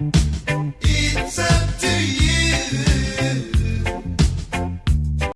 Thank you.